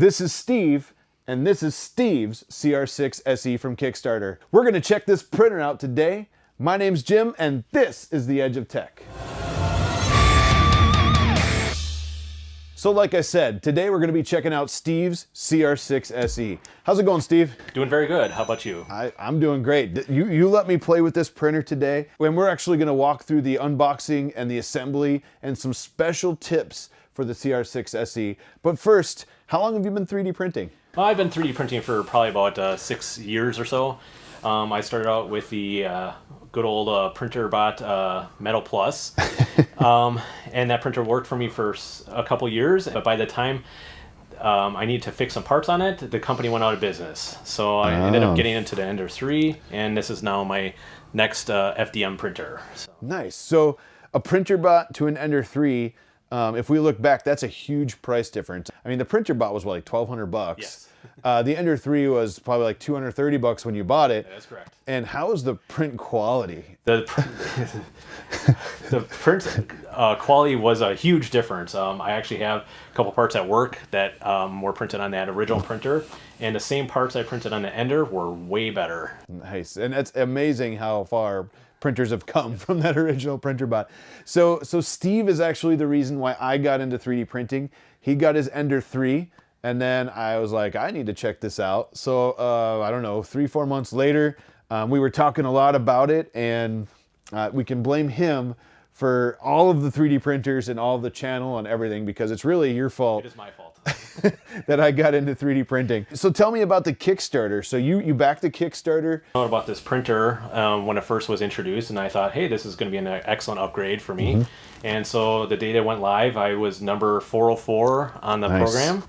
This is Steve, and this is Steve's CR6 SE from Kickstarter. We're gonna check this printer out today. My name's Jim, and this is The Edge of Tech. So like I said, today we're gonna be checking out Steve's CR6 SE. How's it going, Steve? Doing very good. How about you? I, am doing great. You, you let me play with this printer today, and we're actually gonna walk through the unboxing and the assembly and some special tips for the CR6 SE. But first, how long have you been 3D printing? I've been 3D printing for probably about uh, six years or so. Um, I started out with the uh, good old uh, Printrbot uh, Metal Plus, um, and that printer worked for me for a couple years. But by the time um, I needed to fix some parts on it, the company went out of business. So I oh. ended up oh. getting into the Ender 3, and this is now my next uh, FDM printer. So. Nice. So a Printrbot to an Ender 3. Um, if we look back, that's a huge price difference. I mean, the Printrbot was what, like 1200 bucks. Yes. Uh, the Ender 3 was probably like 230 bucks when you bought it. Yeah, that's correct. And how is the print quality? The, the print uh, quality was a huge difference. Um, I actually have a couple parts at work that um, were printed on that original printer, and the same parts I printed on the Ender were way better. Nice, and it's amazing how far printers have come from that original Printrbot. So, so Steve is actually the reason why I got into 3D printing. He got his Ender 3 and then I was like, I need to check this out. So uh, I don't know, three, four months later, um, we were talking a lot about it and uh, we can blame him for all of the 3D printers and all of the channel and everything because it's really your fault. It is my fault. that I got into 3D printing. So tell me about the Kickstarter. So you, you backed the Kickstarter? I about this printer um, when it first was introduced and I thought, hey, this is gonna be an excellent upgrade for me. Mm -hmm. And so the day that went live, I was number 404 on the nice. program.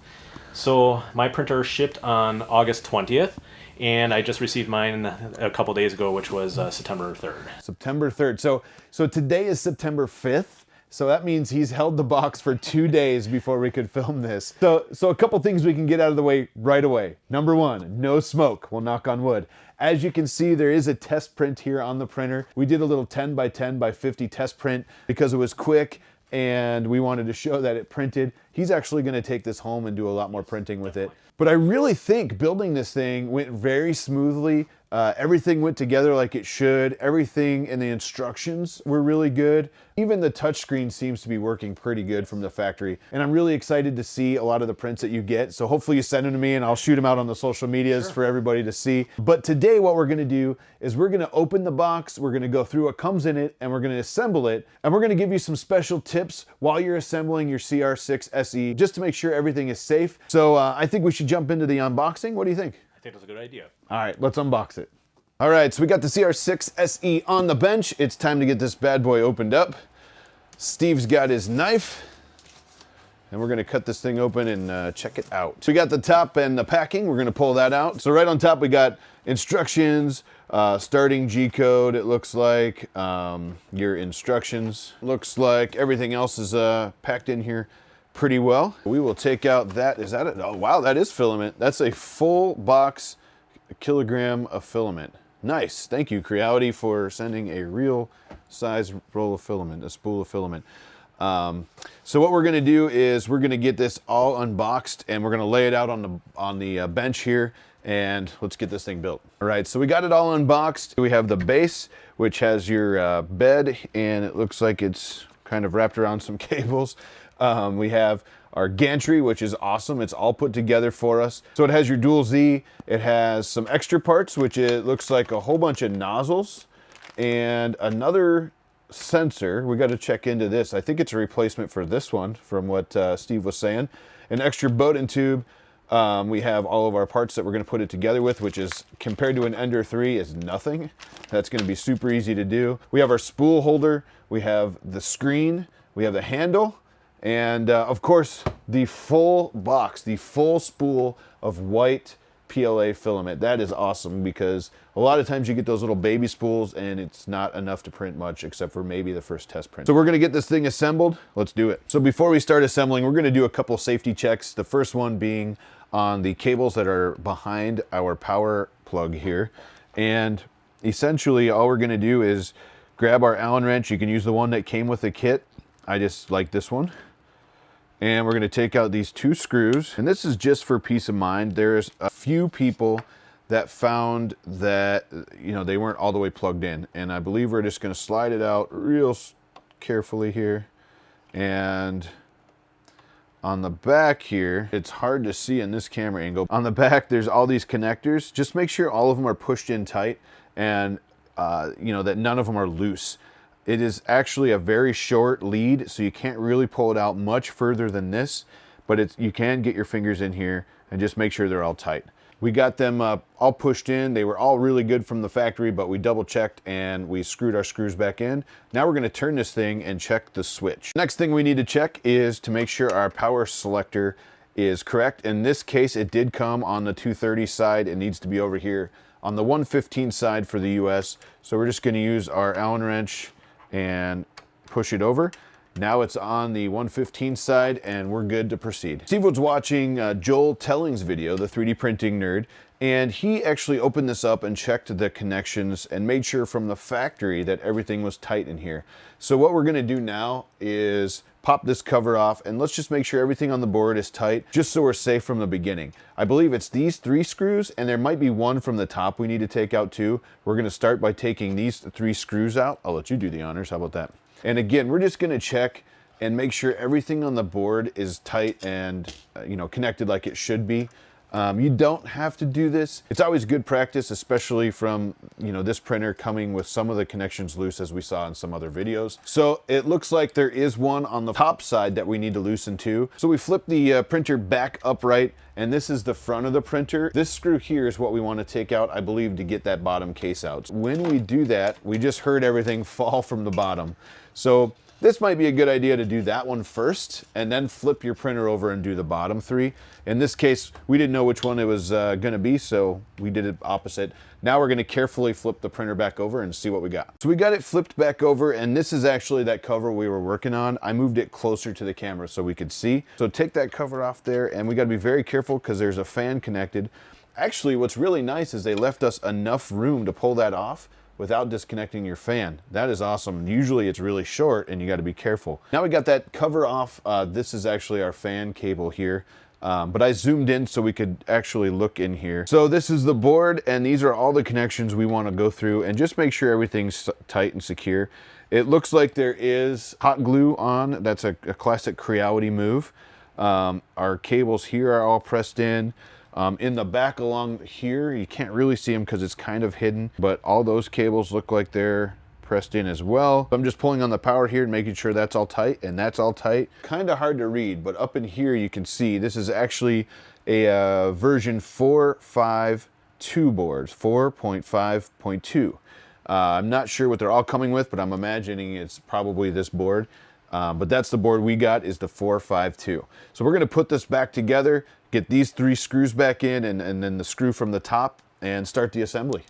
So my printer shipped on August 20th and I just received mine a couple days ago, which was uh, September 3rd. September 3rd. So, so today is September 5th. So that means he's held the box for two days before we could film this. So, so a couple things we can get out of the way right away. Number one, no smoke. We'll knock on wood. As you can see, there is a test print here on the printer. We did a little 10 by 10 by 50 test print because it was quick and we wanted to show that it printed. He's actually gonna take this home and do a lot more printing with it. But I really think building this thing went very smoothly. Uh, everything went together like it should. Everything in the instructions were really good. Even the touchscreen seems to be working pretty good from the factory. And I'm really excited to see a lot of the prints that you get. So hopefully you send them to me and I'll shoot them out on the social medias sure. for everybody to see. But today what we're gonna do is we're gonna open the box, we're gonna go through what comes in it, and we're gonna assemble it. And we're gonna give you some special tips while you're assembling your CR6 SE, just to make sure everything is safe. So uh, I think we should jump into the unboxing. What do you think? I think that's a good idea. All right, let's unbox it. All right, so we got the CR6 SE on the bench. It's time to get this bad boy opened up. Steve's got his knife and we're gonna cut this thing open and uh, check it out. So we got the top and the packing, we're gonna pull that out. So right on top we got instructions, uh, starting G-code it looks like, um, your instructions. Looks like everything else is uh, packed in here pretty well. We will take out that, is that it? Oh wow, that is filament. That's a full box, kilogram of filament. Nice, thank you Creality for sending a real size roll of filament, a spool of filament. Um, so what we're gonna do is we're gonna get this all unboxed and we're gonna lay it out on the, on the uh, bench here and let's get this thing built. All right, so we got it all unboxed. We have the base, which has your uh, bed and it looks like it's kind of wrapped around some cables. Um, we have our gantry, which is awesome. It's all put together for us. So it has your dual Z. It has some extra parts, which it looks like a whole bunch of nozzles and another sensor. We got to check into this. I think it's a replacement for this one from what uh, Steve was saying. An extra Bowden tube. Um, we have all of our parts that we're going to put it together with, which is compared to an Ender 3 is nothing. That's going to be super easy to do. We have our spool holder. We have the screen. We have the handle. And uh, of course, the full box, the full spool of white PLA filament. That is awesome because a lot of times you get those little baby spools and it's not enough to print much except for maybe the first test print. So we're gonna get this thing assembled. Let's do it. So before we start assembling, we're gonna do a couple safety checks. The first one being on the cables that are behind our power plug here. And essentially all we're gonna do is grab our Allen wrench. You can use the one that came with the kit. I just like this one And we're gonna take out these two screws. And this is just for peace of mind. There's a few people that found that, you know, they weren't all the way plugged in. And I believe we're just gonna slide it out real carefully here. And on the back here, it's hard to see in this camera angle. On the back, there's all these connectors. Just make sure all of them are pushed in tight and uh, you know, that none of them are loose. It is actually a very short lead, so you can't really pull it out much further than this, but it's, you can get your fingers in here and just make sure they're all tight. We got them uh, all pushed in. They were all really good from the factory, but we double checked and we screwed our screws back in. Now we're gonna turn this thing and check the switch. Next thing we need to check is to make sure our power selector is correct. In this case, it did come on the 230 side. It needs to be over here on the 115 side for the US. So we're just gonna use our Allen wrench and push it over. Now it's on the 115 side and we're good to proceed. Steve was watching uh, Joel Telling's video, the 3D printing nerd, and he actually opened this up and checked the connections and made sure from the factory that everything was tight in here. So what we're gonna do now is pop this cover off and let's just make sure everything on the board is tight just so we're safe from the beginning. I believe it's these three screws and there might be one from the top we need to take out too. We're gonna start by taking these three screws out. I'll let you do the honors, how about that? And again, we're just gonna check and make sure everything on the board is tight and uh, you know connected like it should be. Um, you don't have to do this. It's always good practice, especially from you know this printer coming with some of the connections loose as we saw in some other videos. So it looks like there is one on the top side that we need to loosen too. So we flip the uh, printer back upright and this is the front of the printer. This screw here is what we want to take out, I believe, to get that bottom case out. When we do that, we just heard everything fall from the bottom. So this might be a good idea to do that one first and then flip your printer over and do the bottom three. In this case, we didn't know which one it was uh, gonna be, so we did it opposite. Now we're gonna carefully flip the printer back over and see what we got. So we got it flipped back over and this is actually that cover we were working on. I moved it closer to the camera so we could see. So take that cover off there and we gotta be very careful because there's a fan connected. Actually, what's really nice is they left us enough room to pull that off without disconnecting your fan. That is awesome. Usually it's really short and you got to be careful. Now we got that cover off. Uh, this is actually our fan cable here. Um, but I zoomed in so we could actually look in here. So this is the board and these are all the connections we want to go through and just make sure everything's tight and secure. It looks like there is hot glue on. That's a, a classic Creality move. Um, our cables here are all pressed in. Um, in the back along here, you can't really see them because it's kind of hidden, but all those cables look like they're pressed in as well. I'm just pulling on the power here and making sure that's all tight and that's all tight. Kind of hard to read, but up in here you can see this is actually a uh, version 4.5.2 boards, 4.5.2. Uh, I'm not sure what they're all coming with, but I'm imagining it's probably this board. Um, but that's the board we got is the 452. So we're gonna put this back together, get these three screws back in and, and then the screw from the top and start the assembly.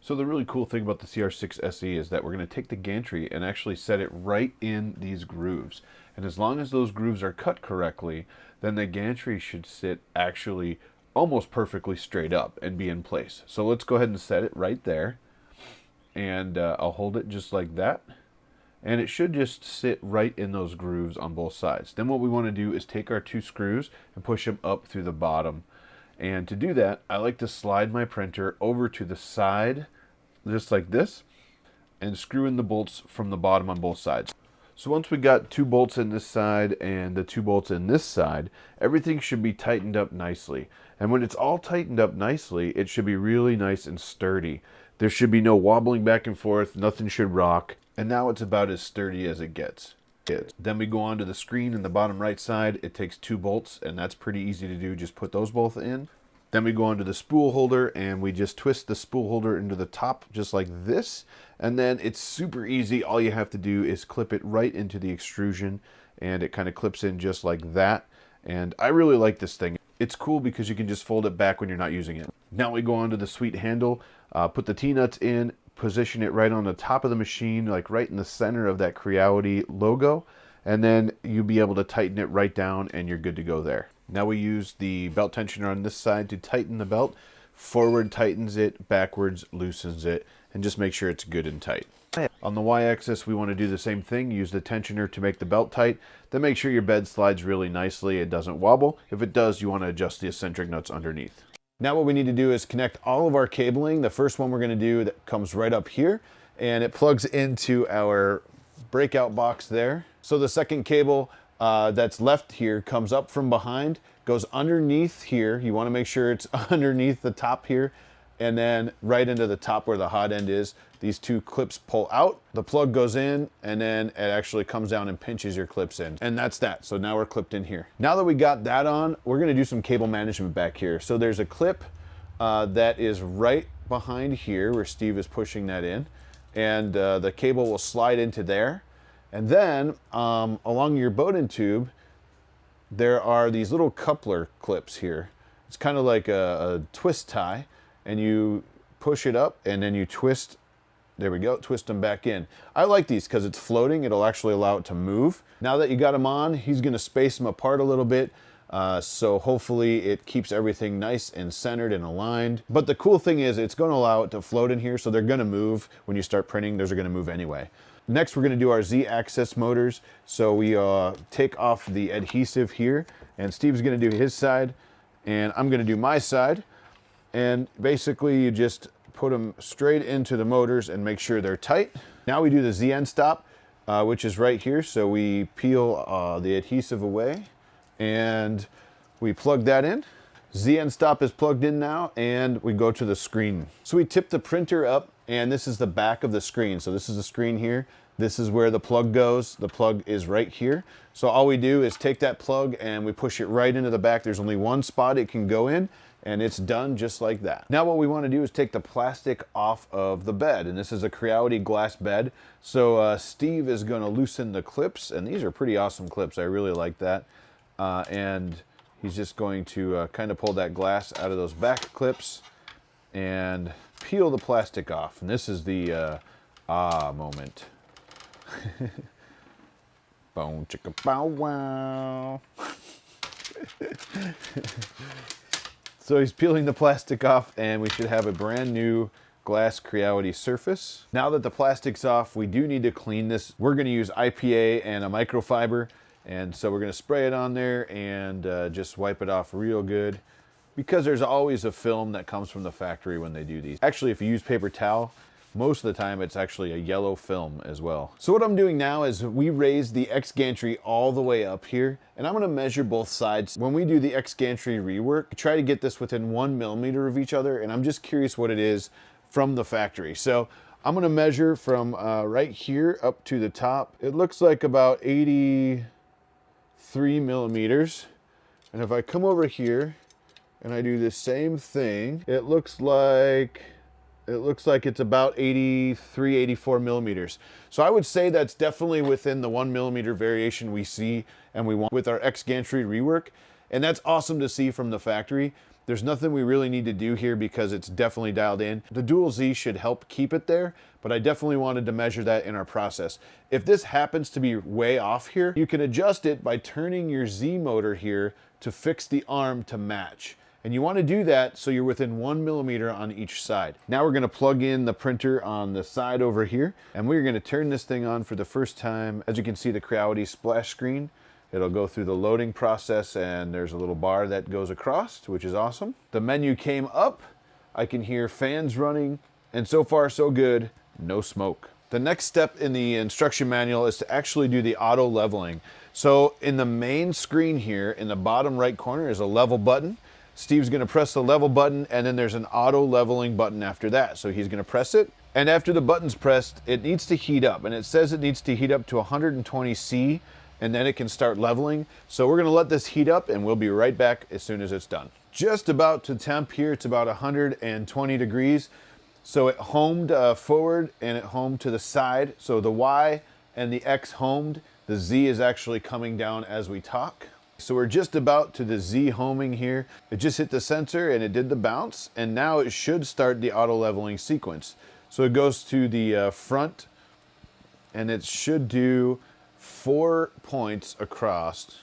So the really cool thing about the CR6 SE is that we're gonna take the gantry and actually set it right in these grooves. And as long as those grooves are cut correctly, then the gantry should sit actually almost perfectly straight up and be in place. So let's go ahead and set it right there. And uh, I'll hold it just like that and it should just sit right in those grooves on both sides. Then what we want to do is take our two screws and push them up through the bottom. And to do that, I like to slide my printer over to the side, just like this, and screw in the bolts from the bottom on both sides. So once we got two bolts in this side and the two bolts in this side, everything should be tightened up nicely. And when it's all tightened up nicely, it should be really nice and sturdy. There should be no wobbling back and forth, nothing should rock. And now it's about as sturdy as it gets. Then we go on to the screen in the bottom right side. It takes two bolts and that's pretty easy to do. Just put those both in. Then we go on to the spool holder and we just twist the spool holder into the top just like this. And then it's super easy. All you have to do is clip it right into the extrusion and it kind of clips in just like that. And I really like this thing. It's cool because you can just fold it back when you're not using it. Now we go on to the sweet handle, uh, put the T-nuts in, position it right on the top of the machine, like right in the center of that Creality logo, and then you'll be able to tighten it right down and you're good to go there. Now we use the belt tensioner on this side to tighten the belt. Forward tightens it, backwards loosens it, and just make sure it's good and tight. On the y-axis, we want to do the same thing. Use the tensioner to make the belt tight. Then make sure your bed slides really nicely. It doesn't wobble. If it does, you want to adjust the eccentric nuts underneath. Now what we need to do is connect all of our cabling. The first one we're going to do that comes right up here and it plugs into our breakout box there. So the second cable uh, that's left here comes up from behind, goes underneath here. You want to make sure it's underneath the top here and then right into the top where the hot end is. These two clips pull out, the plug goes in, and then it actually comes down and pinches your clips in. And that's that. So now we're clipped in here. Now that we got that on, we're gonna do some cable management back here. So there's a clip uh, that is right behind here where Steve is pushing that in. And uh, the cable will slide into there. And then um, along your Bowden tube, there are these little coupler clips here. It's kind of like a, a twist tie and you push it up and then you twist there we go, twist them back in. I like these because it's floating. It'll actually allow it to move. Now that you got them on, he's gonna space them apart a little bit. Uh, so hopefully it keeps everything nice and centered and aligned. But the cool thing is it's gonna allow it to float in here. So they're gonna move when you start printing, those are gonna move anyway. Next, we're gonna do our Z-axis motors. So we uh, take off the adhesive here and Steve's gonna do his side and I'm gonna do my side. And basically you just put them straight into the motors and make sure they're tight. Now we do the Z endstop, uh, which is right here. So we peel uh, the adhesive away and we plug that in. Z endstop is plugged in now and we go to the screen. So we tip the printer up and this is the back of the screen. So this is the screen here. This is where the plug goes. The plug is right here. So all we do is take that plug and we push it right into the back. There's only one spot it can go in and it's done just like that. Now what we want to do is take the plastic off of the bed and this is a Creality glass bed. So uh, Steve is going to loosen the clips and these are pretty awesome clips. I really like that. Uh, and he's just going to uh, kind of pull that glass out of those back clips and peel the plastic off. And this is the uh, ah moment. Bone chicka bow wow. So he's peeling the plastic off and we should have a brand new glass Creality surface. Now that the plastic's off, we do need to clean this. We're gonna use IPA and a microfiber. And so we're gonna spray it on there and uh, just wipe it off real good because there's always a film that comes from the factory when they do these. Actually, if you use paper towel, most of the time it's actually a yellow film as well. So what I'm doing now is we raise the X gantry all the way up here and I'm gonna measure both sides. When we do the X gantry rework, try to get this within one millimeter of each other and I'm just curious what it is from the factory. So I'm gonna measure from uh, right here up to the top. It looks like about 83 millimeters. And if I come over here and I do the same thing, it looks like it looks like it's about 83, 84 millimeters. So I would say that's definitely within the one millimeter variation we see and we want with our X gantry rework. And that's awesome to see from the factory. There's nothing we really need to do here because it's definitely dialed in. The dual Z should help keep it there, but I definitely wanted to measure that in our process. If this happens to be way off here, you can adjust it by turning your Z motor here to fix the arm to match. And you want to do that so you're within one millimeter on each side. Now we're going to plug in the printer on the side over here and we're going to turn this thing on for the first time. As you can see the Creality splash screen. It'll go through the loading process and there's a little bar that goes across, which is awesome. The menu came up. I can hear fans running and so far so good, no smoke. The next step in the instruction manual is to actually do the auto leveling. So in the main screen here, in the bottom right corner is a level button. Steve's gonna press the level button and then there's an auto leveling button after that. So he's gonna press it. And after the button's pressed, it needs to heat up. And it says it needs to heat up to 120 C and then it can start leveling. So we're gonna let this heat up and we'll be right back as soon as it's done. Just about to temp here, it's about 120 degrees. So it homed uh, forward and it homed to the side. So the Y and the X homed. The Z is actually coming down as we talk. So we're just about to the Z homing here. It just hit the sensor and it did the bounce and now it should start the auto leveling sequence. So it goes to the uh, front and it should do four points across.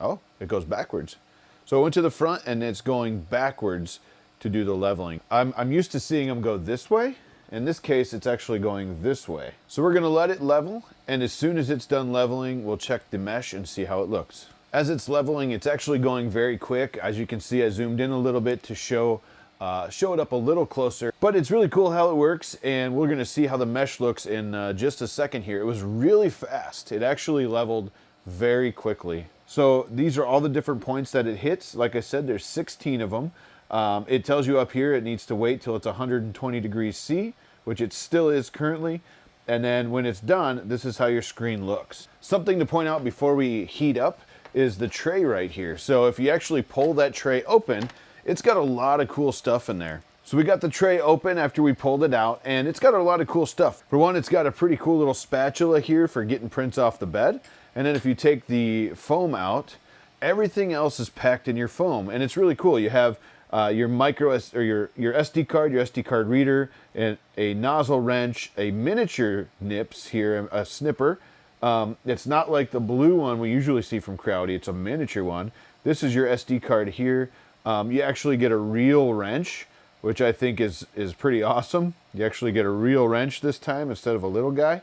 Oh, it goes backwards. So it went to the front and it's going backwards to do the leveling. I'm, I'm used to seeing them go this way In this case, it's actually going this way. So we're gonna let it level, and as soon as it's done leveling, we'll check the mesh and see how it looks. As it's leveling, it's actually going very quick. As you can see, I zoomed in a little bit to show uh, show it up a little closer. But it's really cool how it works, and we're gonna see how the mesh looks in uh, just a second here. It was really fast. It actually leveled very quickly. So these are all the different points that it hits. Like I said, there's 16 of them. Um, it tells you up here it needs to wait till it's 120 degrees C, which it still is currently. And then when it's done, this is how your screen looks. Something to point out before we heat up is the tray right here. So if you actually pull that tray open, it's got a lot of cool stuff in there. So we got the tray open after we pulled it out and it's got a lot of cool stuff. For one, it's got a pretty cool little spatula here for getting prints off the bed. And then if you take the foam out, everything else is packed in your foam. And it's really cool. You have uh, your micro S or your, your SD card, your SD card reader, and a nozzle wrench, a miniature nips here, a snipper. Um, it's not like the blue one we usually see from Creality. It's a miniature one. This is your SD card here. Um, you actually get a real wrench, which I think is, is pretty awesome. You actually get a real wrench this time instead of a little guy.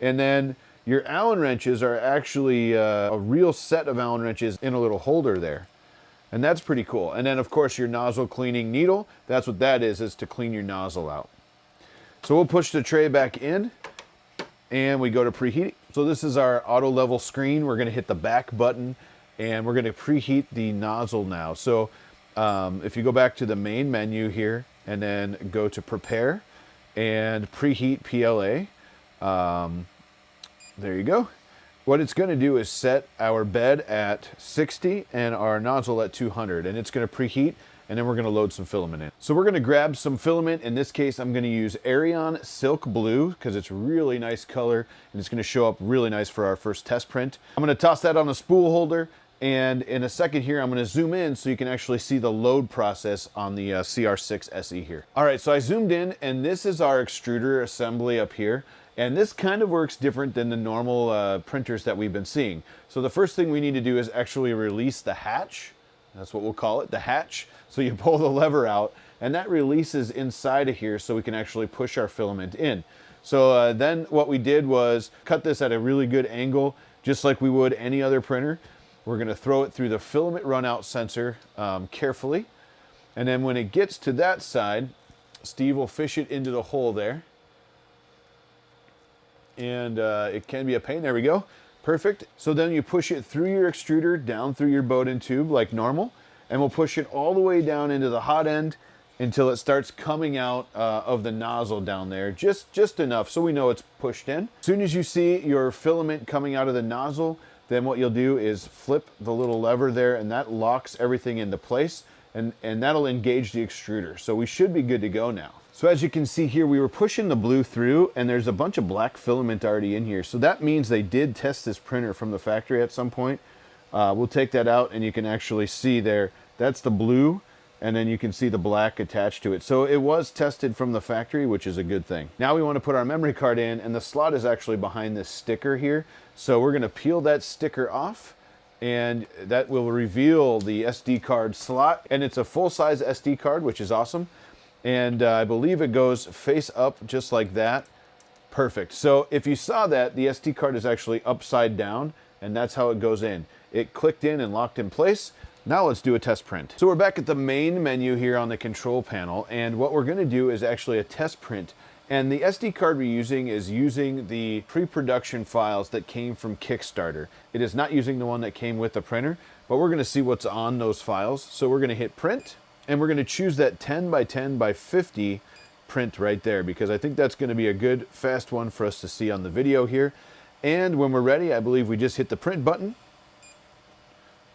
And then your Allen wrenches are actually uh, a real set of Allen wrenches in a little holder there. And that's pretty cool. And then of course your nozzle cleaning needle, that's what that is, is to clean your nozzle out. So we'll push the tray back in and we go to preheat. So this is our auto level screen. We're gonna hit the back button and we're gonna preheat the nozzle now. So um, if you go back to the main menu here and then go to prepare and preheat PLA, um, there you go. What it's going to do is set our bed at 60 and our nozzle at 200 and it's going to preheat and then we're going to load some filament in. So we're going to grab some filament. In this case, I'm going to use Eryone Silk Blue because it's really nice color and it's going to show up really nice for our first test print. I'm going to toss that on a spool holder and in a second here, I'm gonna zoom in so you can actually see the load process on the uh, CR6 SE here. All right, so I zoomed in and this is our extruder assembly up here. And this kind of works different than the normal uh, printers that we've been seeing. So the first thing we need to do is actually release the hatch. That's what we'll call it, the hatch. So you pull the lever out and that releases inside of here so we can actually push our filament in. So uh, then what we did was cut this at a really good angle, just like we would any other printer. We're going to throw it through the filament runout sensor um, carefully. And then when it gets to that side, Steve will fish it into the hole there. And uh, it can be a pain. There we go. Perfect. So then you push it through your extruder, down through your Bowden tube like normal. And we'll push it all the way down into the hot end until it starts coming out uh, of the nozzle down there. Just, just enough so we know it's pushed in. As soon as you see your filament coming out of the nozzle, then what you'll do is flip the little lever there and that locks everything into place and, and that'll engage the extruder. So we should be good to go now. So as you can see here, we were pushing the blue through and there's a bunch of black filament already in here. So that means they did test this printer from the factory at some point. Uh, we'll take that out and you can actually see there, that's the blue and then you can see the black attached to it. So it was tested from the factory, which is a good thing. Now we want to put our memory card in and the slot is actually behind this sticker here. So we're going to peel that sticker off and that will reveal the SD card slot. And it's a full-size SD card, which is awesome. And uh, I believe it goes face up just like that. Perfect. So if you saw that, the SD card is actually upside down and that's how it goes in. It clicked in and locked in place. Now let's do a test print. So we're back at the main menu here on the control panel, and what we're gonna do is actually a test print. And the SD card we're using is using the pre-production files that came from Kickstarter. It is not using the one that came with the printer, but we're gonna see what's on those files. So we're gonna hit print, and we're gonna choose that 10 by 10 by 50 print right there, because I think that's gonna be a good, fast one for us to see on the video here. And when we're ready, I believe we just hit the print button,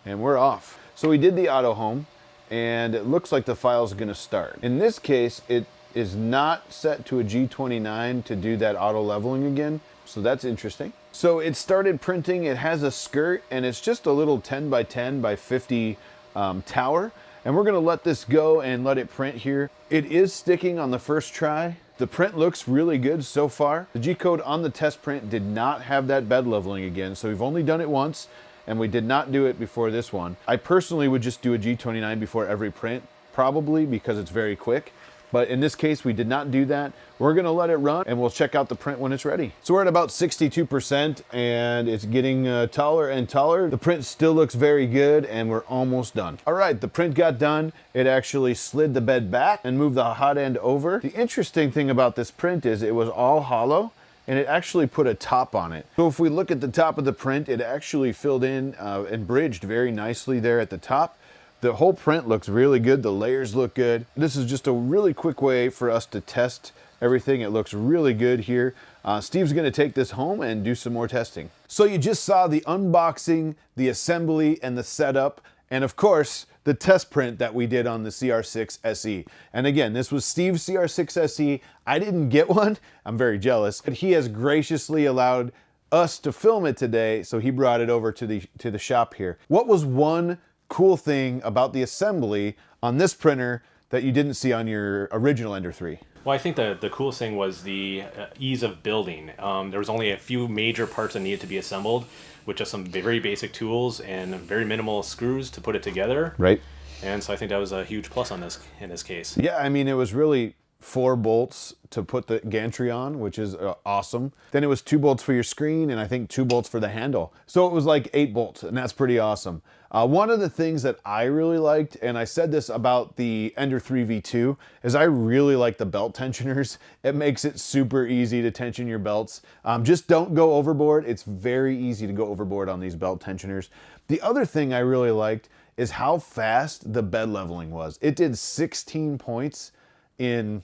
and we're off. So we did the auto home and it looks like the file is going to start. In this case, it is not set to a G29 to do that auto leveling again. So that's interesting. So it started printing, it has a skirt and it's just a little 10 by 10 by 50 um, tower. And we're gonna let this go and let it print here. It is sticking on the first try. The print looks really good so far. The G-code on the test print did not have that bed leveling again. So we've only done it once and we did not do it before this one. I personally would just do a G29 before every print, probably because it's very quick. But in this case, we did not do that. We're gonna let it run and we'll check out the print when it's ready. So we're at about 62% and it's getting uh, taller and taller. The print still looks very good and we're almost done. All right, the print got done. It actually slid the bed back and moved the hot end over. The interesting thing about this print is it was all hollow and it actually put a top on it. So if we look at the top of the print, it actually filled in uh, and bridged very nicely there at the top. The whole print looks really good. The layers look good. This is just a really quick way for us to test everything. It looks really good here. Uh, Steve's gonna take this home and do some more testing. So you just saw the unboxing, the assembly, and the setup, and of course, the test print that we did on the CR6 SE. And again, this was Steve's CR6 SE. I didn't get one. I'm very jealous. But he has graciously allowed us to film it today, so he brought it over to the to the shop here. What was one cool thing about the assembly on this printer that you didn't see on your original Ender 3? Well, I think the, the coolest thing was the uh, ease of building. Um, there was only a few major parts that needed to be assembled with just some very basic tools and very minimal screws to put it together. Right. And so I think that was a huge plus on this in this case. Yeah, I mean, it was really four bolts to put the gantry on, which is uh, awesome. Then it was two bolts for your screen and I think two bolts for the handle. So it was like eight bolts and that's pretty awesome. Uh, one of the things that I really liked, and I said this about the Ender 3 V2, is I really like the belt tensioners. It makes it super easy to tension your belts. Um, just don't go overboard. It's very easy to go overboard on these belt tensioners. The other thing I really liked is how fast the bed leveling was. It did 16 points in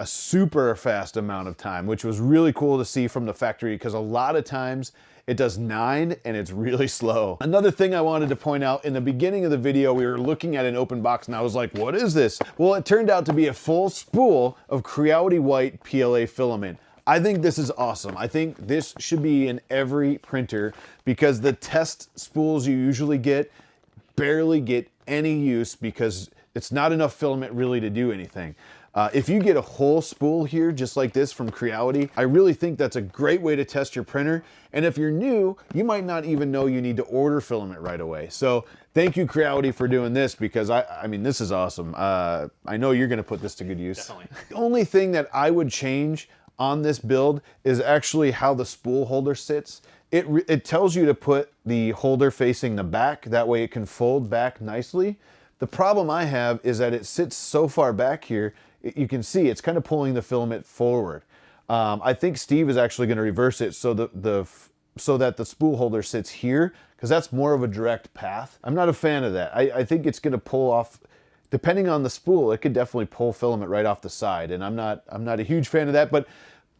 a super fast amount of time, which was really cool to see from the factory because a lot of times it does nine and it's really slow. Another thing I wanted to point out, in the beginning of the video, we were looking at an open box and I was like, what is this? Well, it turned out to be a full spool of Creality White PLA filament. I think this is awesome. I think this should be in every printer because the test spools you usually get barely get any use because it's not enough filament really to do anything. Uh, if you get a whole spool here, just like this from Creality, I really think that's a great way to test your printer. And if you're new, you might not even know you need to order filament right away. So thank you Creality for doing this because I, I mean, this is awesome. Uh, I know you're gonna put this to good use. Definitely. The only thing that I would change on this build is actually how the spool holder sits. It, it tells you to put the holder facing the back, that way it can fold back nicely. The problem I have is that it sits so far back here, you can see it's kind of pulling the filament forward. Um, I think Steve is actually going to reverse it so the, the so that the spool holder sits here because that's more of a direct path. I'm not a fan of that. I, I think it's going to pull off, depending on the spool, it could definitely pull filament right off the side. And I'm not, I'm not a huge fan of that, but,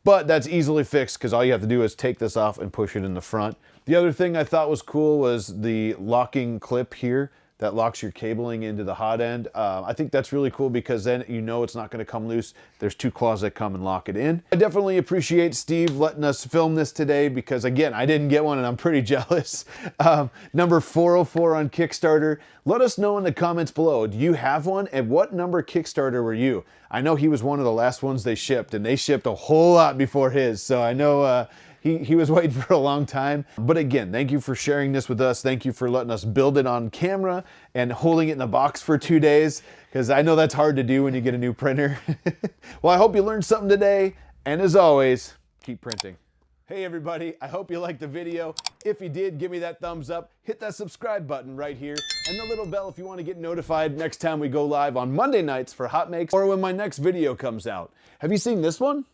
but that's easily fixed because all you have to do is take this off and push it in the front. The other thing I thought was cool was the locking clip here that locks your cabling into the hot end. Uh, I think that's really cool because then you know it's not gonna come loose. There's two claws that come and lock it in. I definitely appreciate Steve letting us film this today because again, I didn't get one and I'm pretty jealous. Um, number 404 on Kickstarter. Let us know in the comments below. Do you have one? And what number Kickstarter were you? I know he was one of the last ones they shipped and they shipped a whole lot before his. So I know uh, he, he was waiting for a long time. But again, thank you for sharing this with us. Thank you for letting us build it on camera and holding it in the box for two days, because I know that's hard to do when you get a new printer. well, I hope you learned something today. And as always, keep printing. Hey everybody, I hope you liked the video. If you did, give me that thumbs up, hit that subscribe button right here, and the little bell if you want to get notified next time we go live on Monday nights for Hot Makes or when my next video comes out. Have you seen this one?